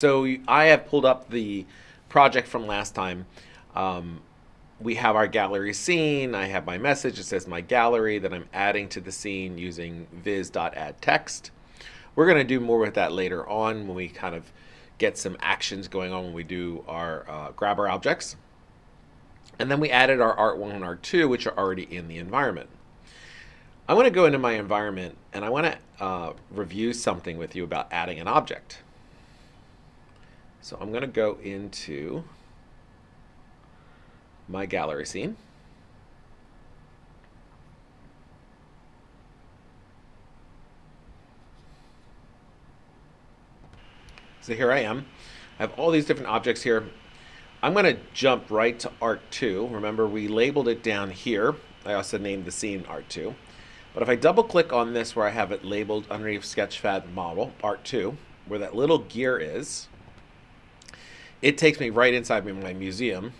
So I have pulled up the project from last time. Um, we have our gallery scene. I have my message. It says my gallery that I'm adding to the scene using viz.addText. We're going to do more with that later on when we kind of get some actions going on when we do our uh, grab our objects. And then we added our art1 and art2, which are already in the environment. I want to go into my environment and I want to uh, review something with you about adding an object. So I'm going to go into my gallery scene. So here I am. I have all these different objects here. I'm going to jump right to Art 2. Remember, we labeled it down here. I also named the scene Art 2. But if I double click on this where I have it labeled underneath Sketchfab model, Art 2, where that little gear is, it takes me right inside my museum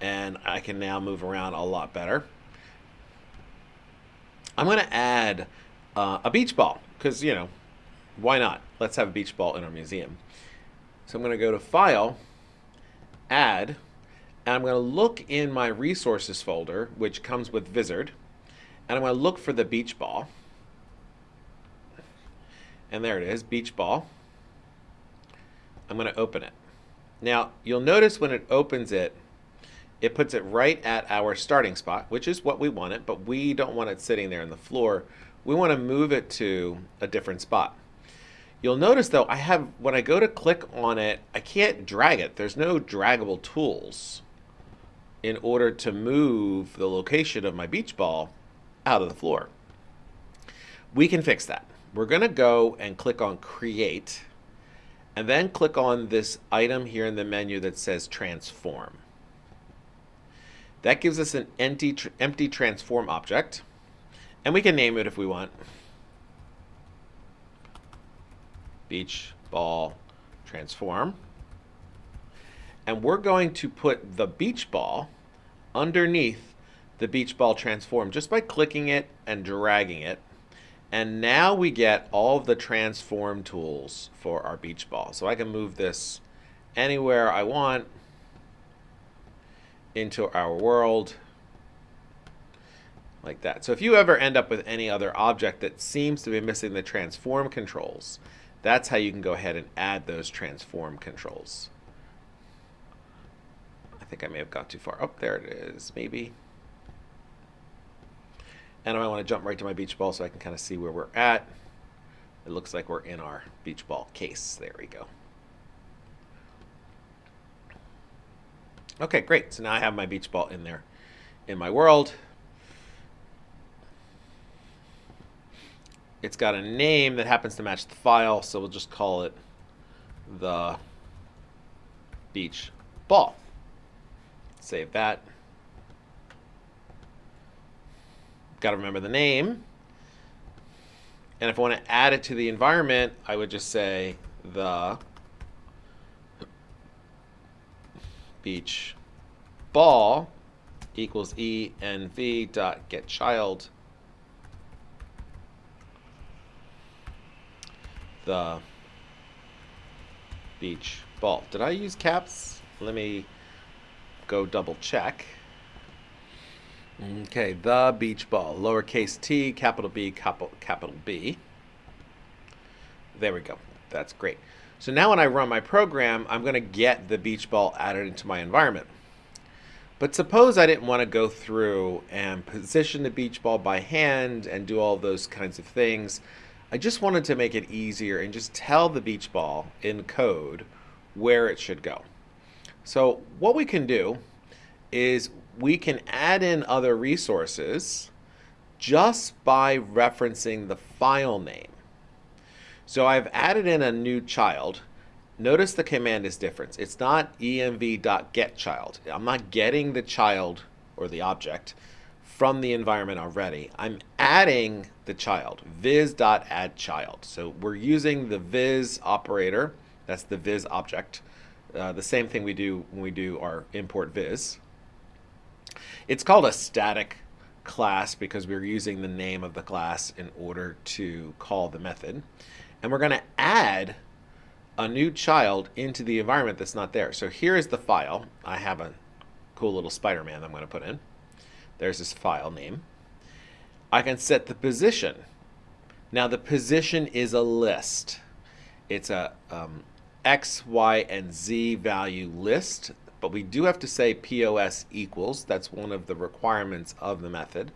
and I can now move around a lot better. I'm going to add uh, a beach ball because, you know, why not? Let's have a beach ball in our museum. So I'm going to go to File, Add, and I'm going to look in my Resources folder, which comes with Vizard, and I'm going to look for the beach ball. And there it is, beach ball. I'm going to open it. Now, you'll notice when it opens it, it puts it right at our starting spot, which is what we want it, but we don't want it sitting there on the floor. We want to move it to a different spot. You'll notice though, I have, when I go to click on it, I can't drag it. There's no draggable tools in order to move the location of my beach ball out of the floor. We can fix that. We're going to go and click on create and then click on this item here in the menu that says transform. That gives us an empty, empty transform object and we can name it if we want. Beach ball transform. And we're going to put the beach ball underneath the beach ball transform just by clicking it and dragging it and now we get all of the transform tools for our beach ball. So I can move this anywhere I want into our world like that. So if you ever end up with any other object that seems to be missing the transform controls, that's how you can go ahead and add those transform controls. I think I may have got too far. Oh, there it is, maybe. And I want to jump right to my beach ball so I can kind of see where we're at. It looks like we're in our beach ball case. There we go. Okay, great. So now I have my beach ball in there in my world. It's got a name that happens to match the file, so we'll just call it the beach ball. Save that. Got to remember the name. And if I want to add it to the environment, I would just say the beach ball equals env dot get child the beach ball. Did I use caps? Let me go double check. Okay, the beach ball, lowercase t, capital B, capital, capital B. There we go. That's great. So now when I run my program, I'm going to get the beach ball added into my environment. But suppose I didn't want to go through and position the beach ball by hand and do all those kinds of things. I just wanted to make it easier and just tell the beach ball in code where it should go. So what we can do is we can add in other resources just by referencing the file name. So I've added in a new child. Notice the command is different. It's not env.getChild. I'm not getting the child or the object from the environment already. I'm adding the child, viz.addChild. So we're using the viz operator, that's the viz object, uh, the same thing we do when we do our import viz. It's called a static class because we're using the name of the class in order to call the method. And we're going to add a new child into the environment that's not there. So here is the file. I have a cool little Spider-Man I'm going to put in. There's this file name. I can set the position. Now the position is a list. It's a um, X, Y, and Z value list, but we do have to say POS equals. That's one of the requirements of the method.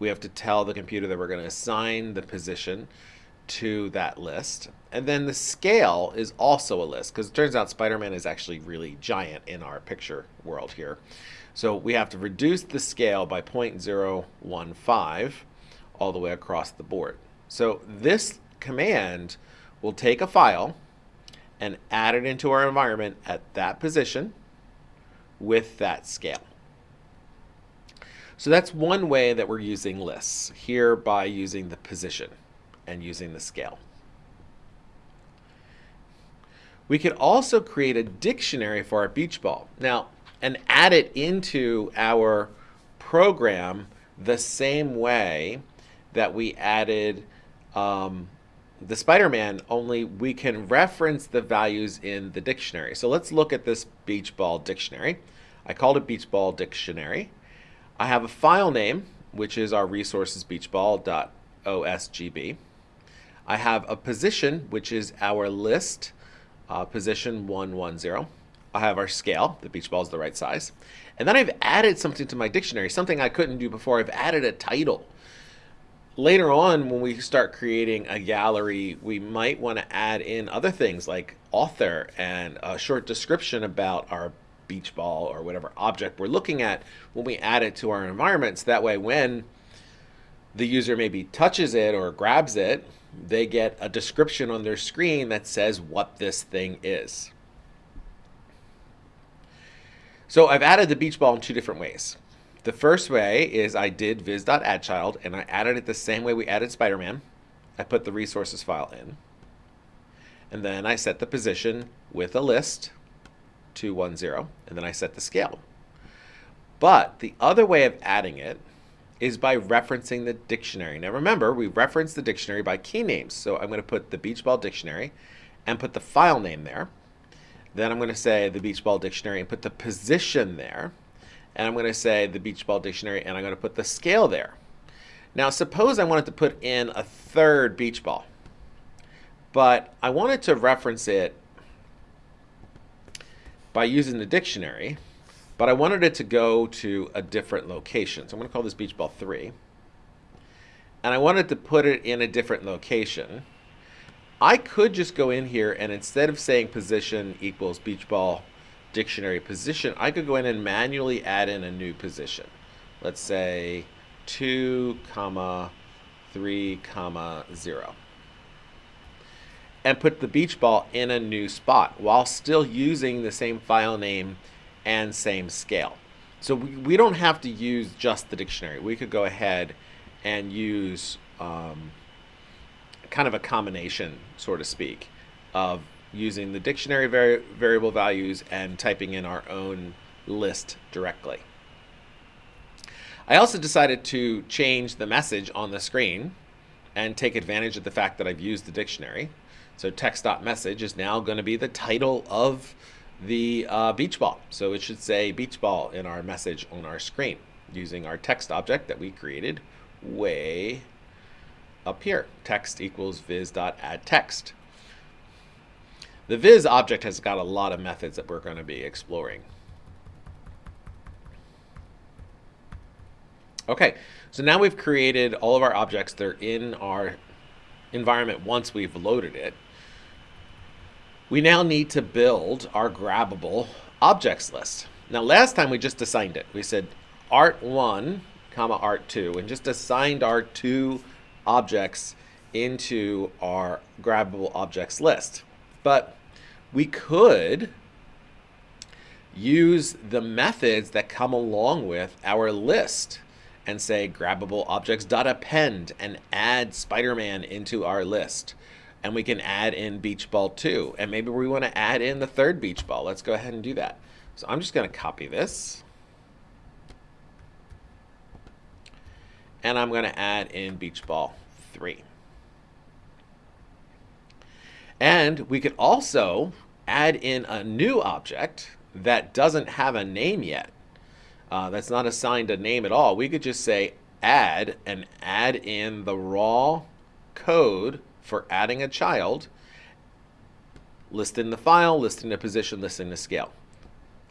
We have to tell the computer that we're going to assign the position to that list. And then the scale is also a list because it turns out Spider-Man is actually really giant in our picture world here. So we have to reduce the scale by 0.015 all the way across the board. So this command will take a file and add it into our environment at that position with that scale. So that's one way that we're using lists, here by using the position and using the scale. We could also create a dictionary for our beach ball. Now, and add it into our program the same way that we added um, the Spider-Man, only we can reference the values in the dictionary. So let's look at this beach ball dictionary. I called it beach ball dictionary. I have a file name, which is our resources beachball.osgb. I have a position, which is our list, uh, position 110. I have our scale, the beach ball is the right size. And then I've added something to my dictionary, something I couldn't do before. I've added a title. Later on, when we start creating a gallery, we might want to add in other things like author and a short description about our beach ball or whatever object we're looking at when we add it to our environments. That way, when the user maybe touches it or grabs it, they get a description on their screen that says what this thing is. So I've added the beach ball in two different ways. The first way is I did viz.addChild and I added it the same way we added Spider-Man. I put the resources file in. And then I set the position with a list to 210 and then I set the scale. But the other way of adding it is by referencing the dictionary. Now remember, we reference the dictionary by key names. So I'm going to put the beach ball dictionary and put the file name there. Then I'm going to say the beach ball dictionary and put the position there. And I'm going to say the beach ball dictionary and I'm going to put the scale there. Now suppose I wanted to put in a third beach ball, but I wanted to reference it by using the dictionary but I wanted it to go to a different location. So I'm going to call this beach ball 3. And I wanted to put it in a different location. I could just go in here and instead of saying position equals beach ball dictionary position, I could go in and manually add in a new position. Let's say 2 comma 3 comma 0 and put the beach ball in a new spot while still using the same file name and same scale. So we, we don't have to use just the dictionary. We could go ahead and use um, kind of a combination, so to speak, of using the dictionary vari variable values and typing in our own list directly. I also decided to change the message on the screen and take advantage of the fact that I've used the dictionary. So text.message is now going to be the title of the uh, beach ball. So it should say beach ball in our message on our screen using our text object that we created way up here. Text equals viz.add text. The viz object has got a lot of methods that we're going to be exploring. Okay, so now we've created all of our objects. They're in our environment once we've loaded it. We now need to build our grabbable objects list. Now last time we just assigned it. We said art1 comma art2 and just assigned our two objects into our grabbable objects list. But we could use the methods that come along with our list and say grabbable objects dot append and add Spider-Man into our list and we can add in beach ball too. And maybe we want to add in the third beach ball. Let's go ahead and do that. So I'm just going to copy this. And I'm going to add in beach ball 3. And we could also add in a new object that doesn't have a name yet. Uh, that's not assigned a name at all. We could just say add and add in the raw code for adding a child, listing the file, listing the position, listing the scale.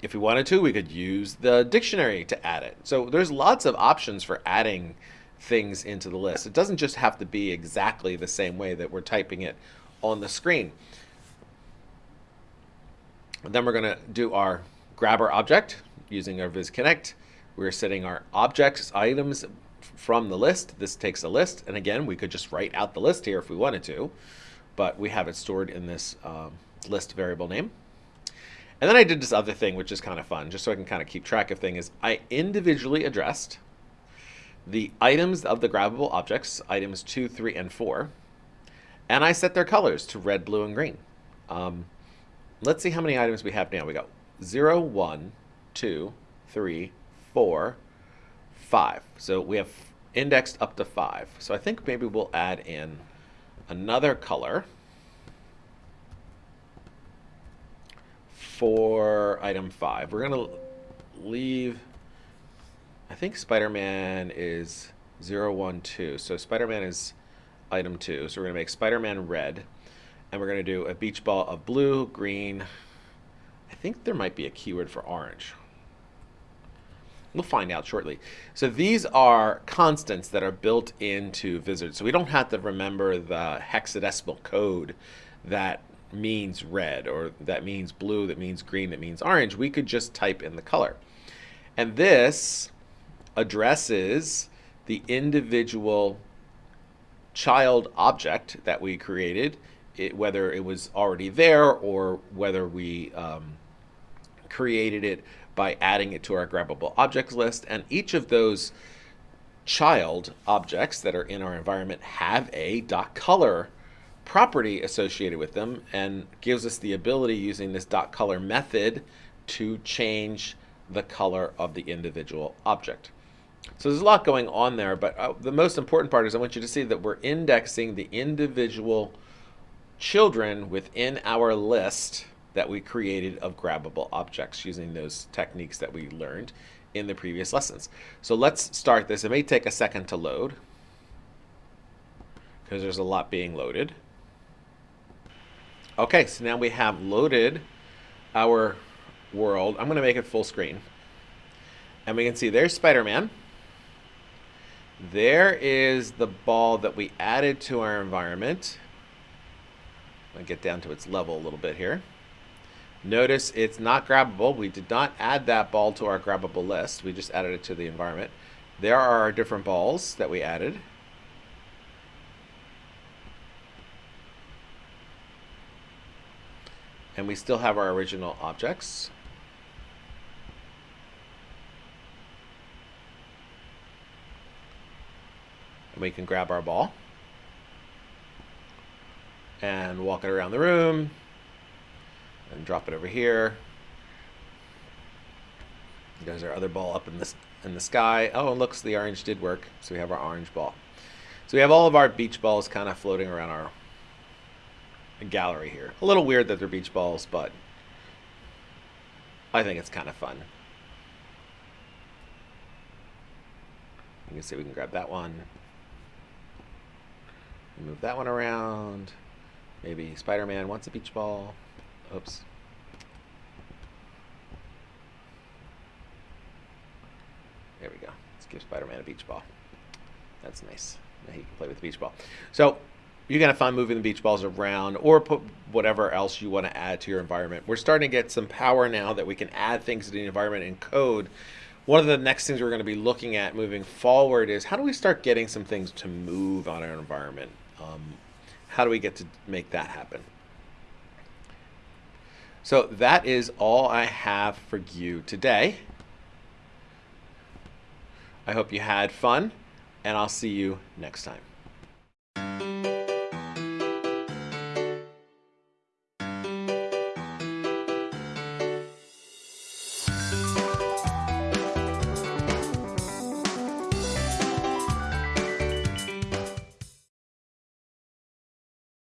If we wanted to, we could use the dictionary to add it. So there's lots of options for adding things into the list. It doesn't just have to be exactly the same way that we're typing it on the screen. then we're going to do our grabber object using our VizConnect. We're setting our objects, items from the list. This takes a list. And again, we could just write out the list here if we wanted to, but we have it stored in this um, list variable name. And then I did this other thing, which is kind of fun, just so I can kind of keep track of things. I individually addressed the items of the grabbable objects, items 2, 3, and 4, and I set their colors to red, blue, and green. Um, let's see how many items we have now. We got 0, 1, 2, 3, 4, 5. So we have indexed up to 5. So I think maybe we'll add in another color for item 5. We're going to leave, I think Spider-Man is 0, 1, 2. So Spider-Man is item 2. So we're going to make Spider-Man red. And we're going to do a beach ball of blue, green. I think there might be a keyword for orange. We'll find out shortly. So these are constants that are built into Vizard. So we don't have to remember the hexadecimal code that means red or that means blue, that means green, that means orange. We could just type in the color. And this addresses the individual child object that we created, it, whether it was already there or whether we um, created it by adding it to our grabbable objects list. And each of those child objects that are in our environment have a dot color property associated with them and gives us the ability using this dot color method to change the color of the individual object. So there's a lot going on there, but uh, the most important part is I want you to see that we're indexing the individual children within our list that we created of grabbable objects using those techniques that we learned in the previous lessons. So let's start this. It may take a second to load because there's a lot being loaded. Okay, so now we have loaded our world. I'm going to make it full screen. And we can see there's Spider-Man. There is the ball that we added to our environment. I'll get down to its level a little bit here. Notice it's not grabbable. We did not add that ball to our grabbable list. We just added it to the environment. There are our different balls that we added. And we still have our original objects. And we can grab our ball and walk it around the room and drop it over here. There's our other ball up in the, in the sky. Oh, and looks, the orange did work. So we have our orange ball. So we have all of our beach balls kind of floating around our gallery here. A little weird that they're beach balls, but I think it's kind of fun. You can see we can grab that one. Move that one around. Maybe Spider-Man wants a beach ball. Oops. There we go. Let's give Spider-Man a beach ball. That's nice. Now he can play with the beach ball. So you're going to find moving the beach balls around or put whatever else you want to add to your environment. We're starting to get some power now that we can add things to the environment in code. One of the next things we're going to be looking at moving forward is how do we start getting some things to move on our environment? Um, how do we get to make that happen? So that is all I have for you today. I hope you had fun, and I'll see you next time.